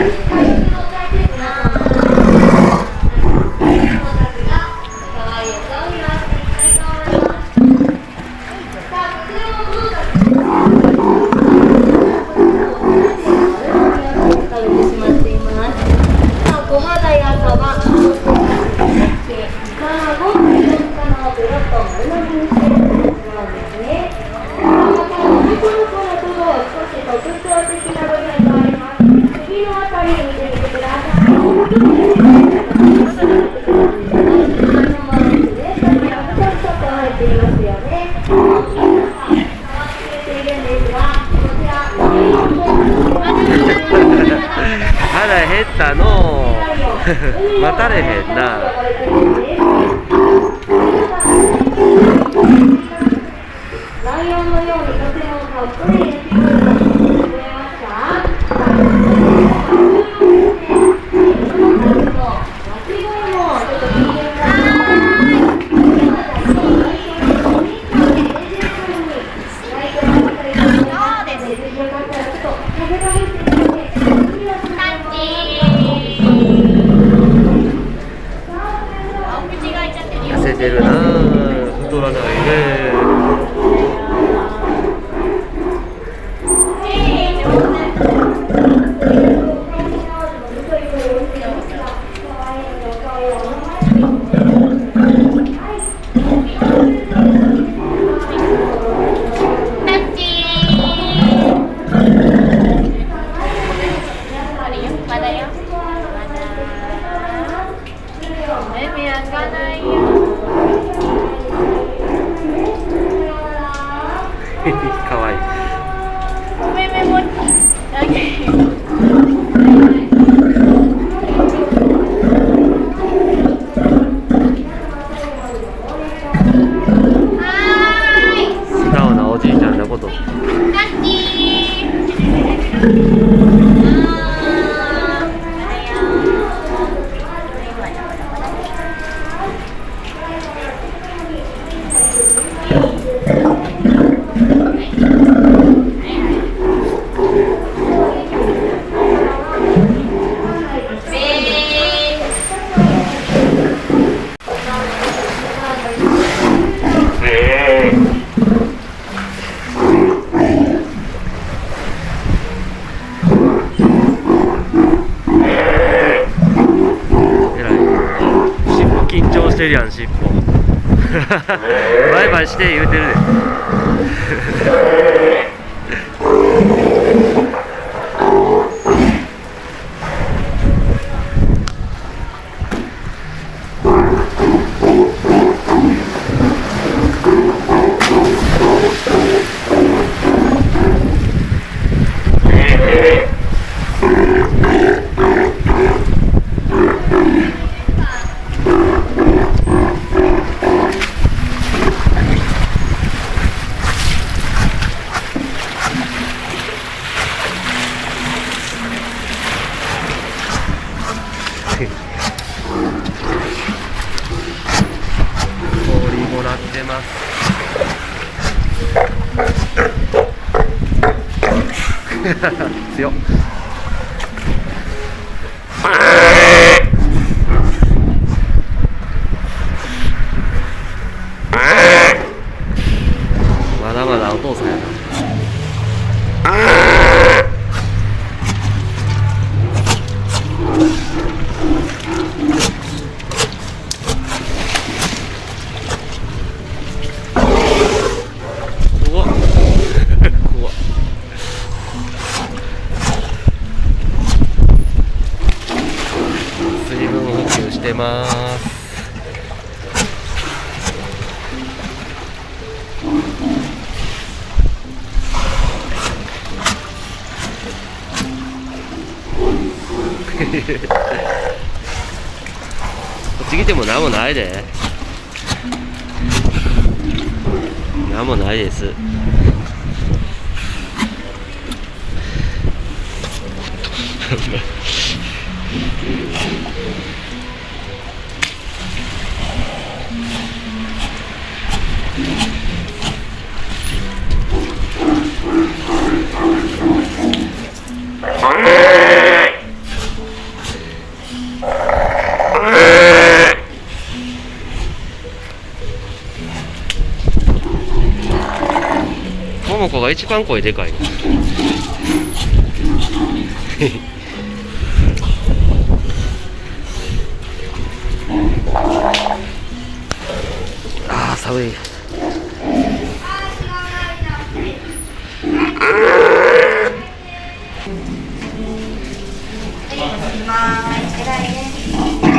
Yeah. 減ったの 待たれへんな。ライオンのように風をたっぷり入れてくれました Thank you. してるやん尻尾バイバイして言うてるで氷もらってます強っ。まだまだお父さんやな。次でも何もないで。何もないです。もこが一番声でかい あ寒いい、きます。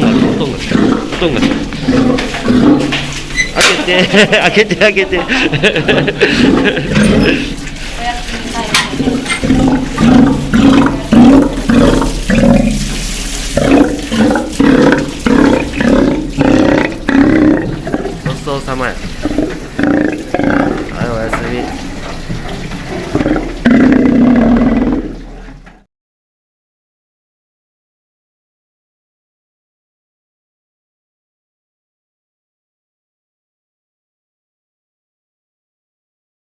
が来た、おとんが来た、音が来た。開けて、開けて、開けて。